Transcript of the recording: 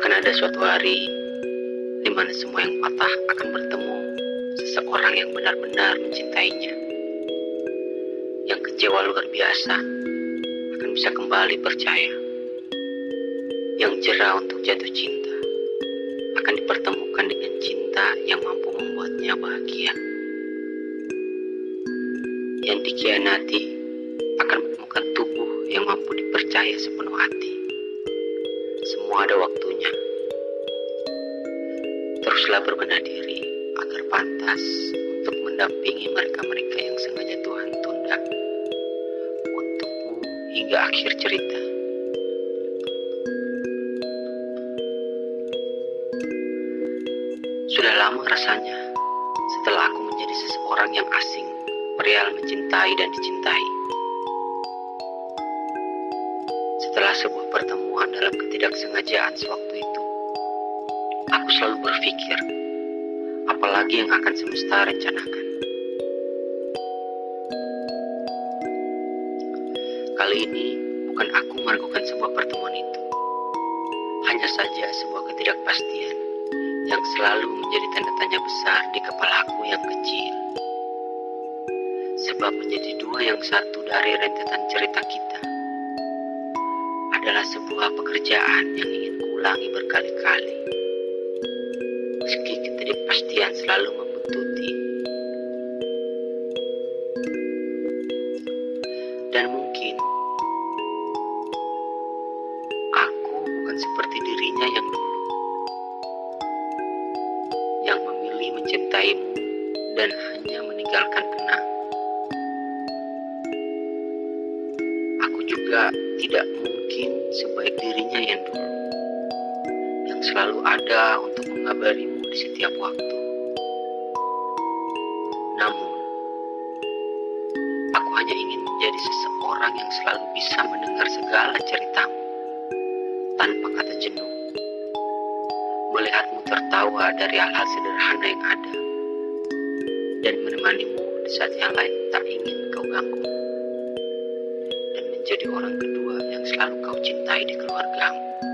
Akan ada suatu hari di mana semua yang patah akan bertemu seseorang yang benar-benar mencintainya. Yang kecewa luar biasa akan bisa kembali percaya. Yang jerah untuk jatuh cinta akan dipertemukan dengan cinta yang mampu membuatnya bahagia. Yang dikhianati akan menemukan tubuh yang mampu dipercaya sepenuh hati. Semua ada waktunya. Teruslah berbenah diri agar pantas untuk mendampingi mereka-mereka yang sengaja Tuhan tunda untukmu hingga akhir cerita. Sudah lama rasanya setelah aku menjadi seseorang yang asing, perihal mencintai dan dicintai. Setelah sebuah pertemuan dalam ketidaksengajaan sewaktu itu, aku selalu berpikir, apalagi yang akan semesta rencanakan. Kali ini bukan aku meragukan sebuah pertemuan itu, hanya saja sebuah ketidakpastian yang selalu menjadi tanda tanya besar di kepala aku yang kecil. Sebab menjadi dua yang satu dari rentetan cerita kita adalah sebuah pekerjaan yang ingin kuulangi berkali-kali. Meski ketidakpastian selalu membuntuti. Dan mungkin aku bukan seperti dirinya yang dulu. Yang memilih mencintaimu dan hanya meninggalkan kenang. Aku juga tidak mungkin sebaik dirinya yang dulu. Yang selalu ada untuk mengabarimu di setiap waktu. Namun, aku hanya ingin menjadi seseorang yang selalu bisa mendengar segala ceritamu tanpa kata jenuh. Melihatmu tertawa dari hal-hal sederhana yang ada dan menemanimu di saat yang lain tak ingin kau ganggu menjadi orang kedua yang selalu kau cintai di keluargamu.